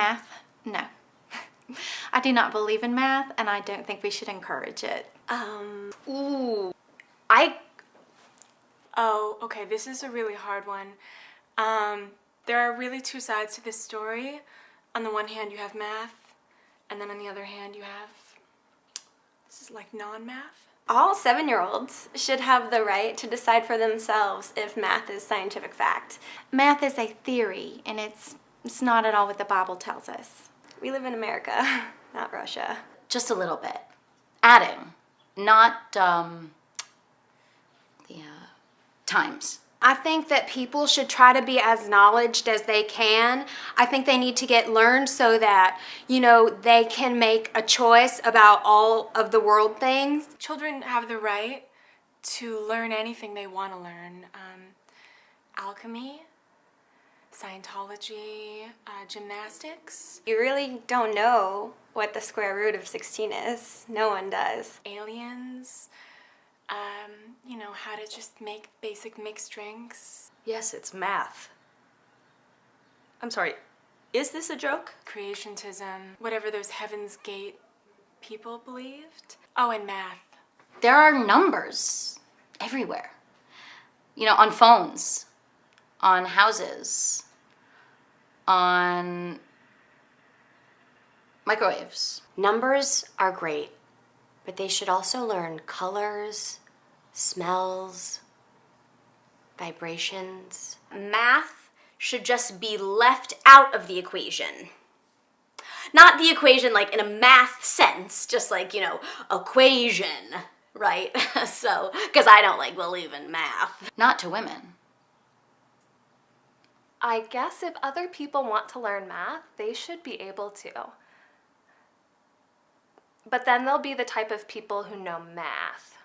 Math? No. I do not believe in math and I don't think we should encourage it. Um, ooh. I, Oh, okay, this is a really hard one. Um, there are really two sides to this story. On the one hand, you have math, and then on the other hand, you have. This is like non math. all seven-year-olds should have the right to decide for themselves if math is scientific fact. Math is a theory and it's, it's not at all what the Bible tells us. We live in America, not Russia. Just a little bit. Adding, not um, the uh, times. I think that people should try to be as knowledged as they can. I think they need to get learned so that, you know, they can make a choice about all of the world things. Children have the right to learn anything they want to learn um, alchemy, Scientology, uh, gymnastics, You really don't know what the square root of 16 is. No one does. aliens, um, you know, how to just make basic mixed drinks, Yes, it's math. I'm sorry, is this a joke? creationism, whatever those Heaven's Gate people believed. Oh, and math. There are numbers everywhere. You know, on phones, on houses, on microwaves. Numbers are great, but they should also learn colors, smells, vibrations. Math should just be left out of the equation. Not the equation like in a math sense, just like, you know, equation, right? so, because I don't like believe in math. Not to women. I guess if other people want to learn math, they should be able to. But then they'll be the type of people who know math.